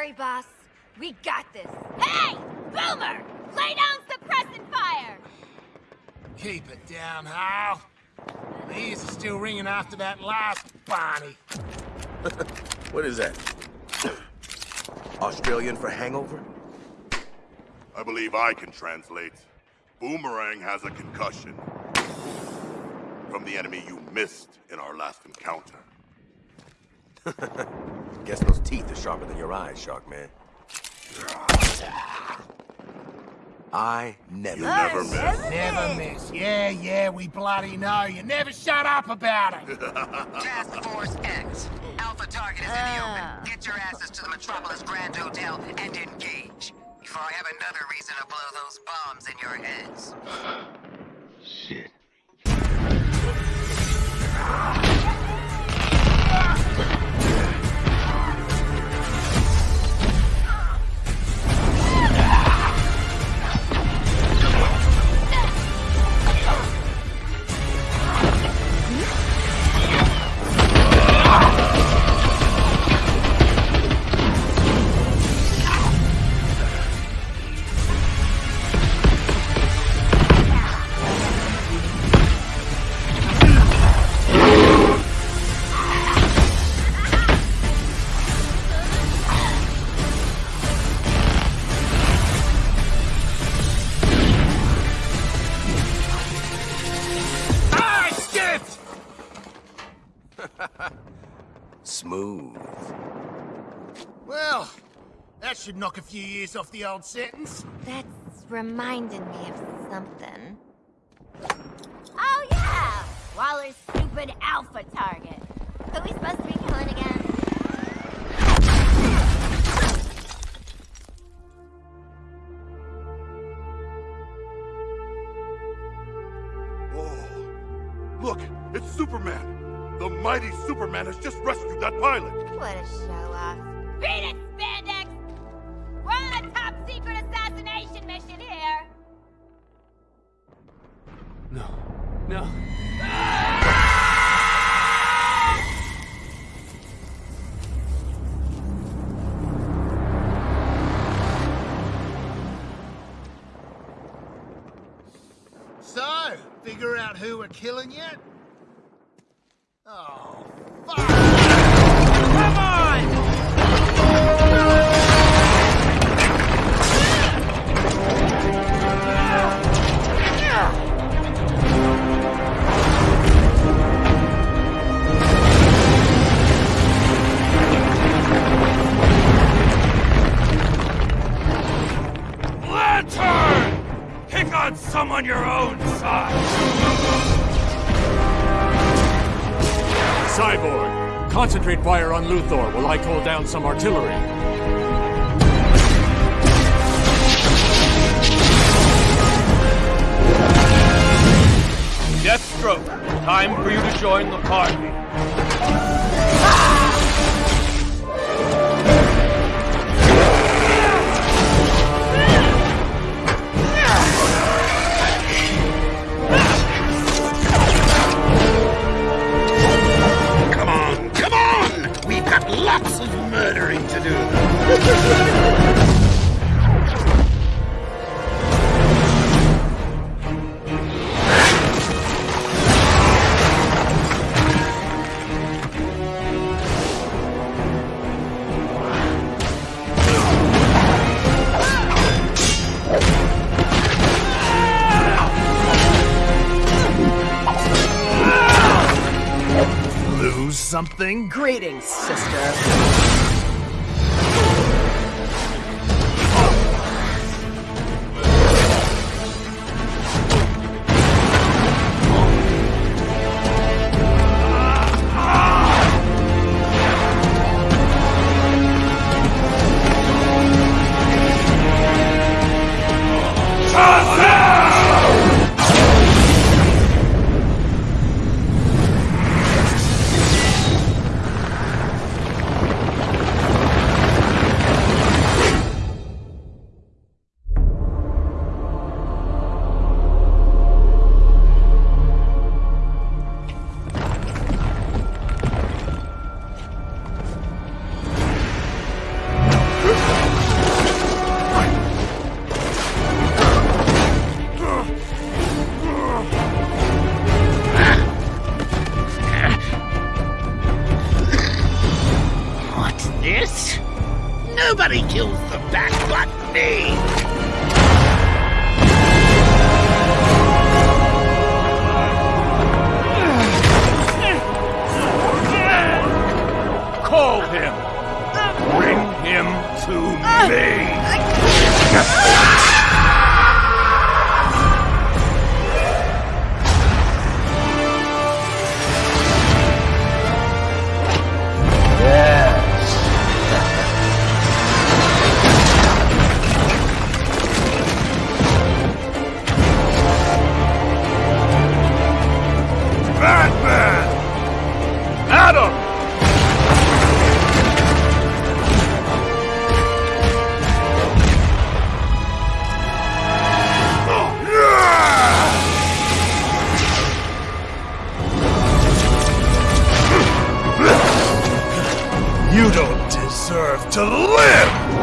worry, boss. We got this. Hey! Boomer! Lay down suppressant fire! Keep it down, Hal. The ears are still ringing after that last Barney. what is that? Australian for hangover? I believe I can translate. Boomerang has a concussion. From the enemy you missed in our last encounter. Guess those teeth are sharper than your eyes, Shark Man. I never... You never miss. Never miss. Yeah, yeah, we bloody know. You never shut up about it. Task Force X. Alpha target is in the open. Ah. Get your asses to the Metropolis Grand Hotel and engage. Before I have another reason to blow those bombs in your heads. Smooth. Well, that should knock a few years off the old sentence. That's reminding me of something. Oh, yeah! Waller's stupid alpha target. Who we supposed to be killing again? Mighty Superman has just rescued that pilot. What a show off. Beat it, Spandex! We're on a top secret assassination mission here! No. No. So, figure out who we're killing yet? Lantern! Pick on someone your own size! Cyborg, concentrate fire on Luthor while I call down some artillery. Deathstroke, time for you to join the party. Lots of murdering to do. Something? Greetings, sister. Nobody kills the Bat but me! Call him! Bring him to ah, me! Batman! Adam! You don't deserve to live!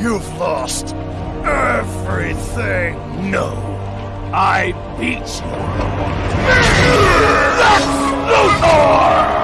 You've lost everything. No. I beat you. Lex Luthor!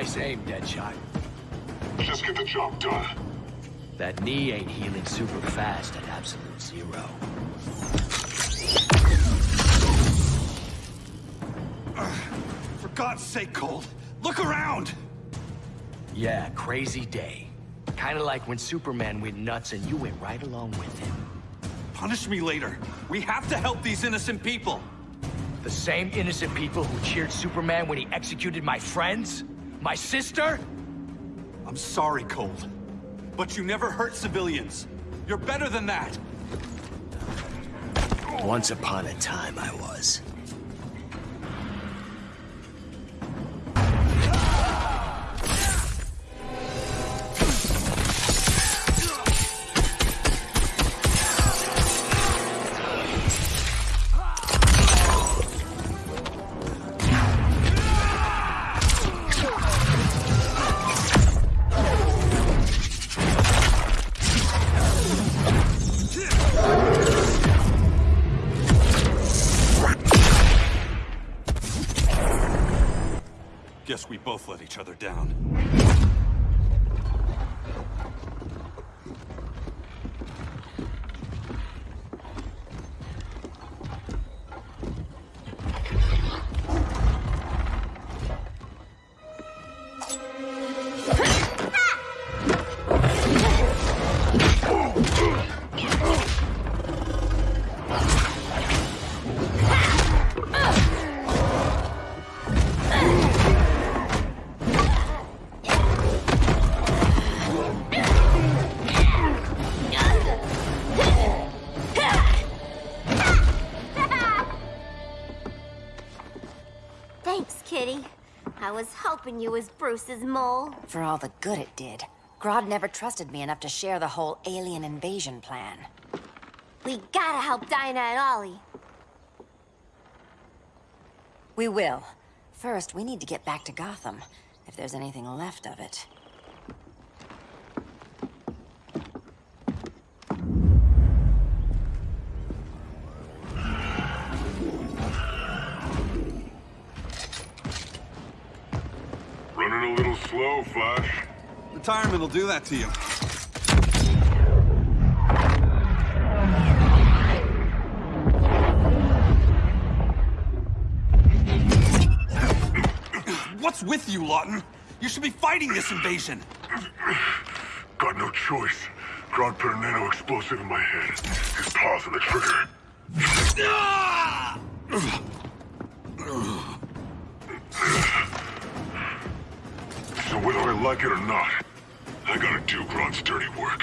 Nice aim, Deadshot. Just get the job done. That knee ain't healing super fast at absolute zero. For God's sake, Cole, look around! Yeah, crazy day. Kinda like when Superman went nuts and you went right along with him. Punish me later. We have to help these innocent people. The same innocent people who cheered Superman when he executed my friends? My sister? I'm sorry, Cole. But you never hurt civilians. You're better than that. Once upon a time I was. Both let each other down. Hoping you was Bruce's mole. For all the good it did. Grodd never trusted me enough to share the whole alien invasion plan. We gotta help Dinah and Ollie. We will. First, we need to get back to Gotham, if there's anything left of it. Flash. Retirement will do that to you. What's with you, Lawton? You should be fighting this invasion. Got no choice. Grodd put a nano explosive in my head. His paws on the trigger. So whether I like it or not, I gotta do Grodd's dirty work.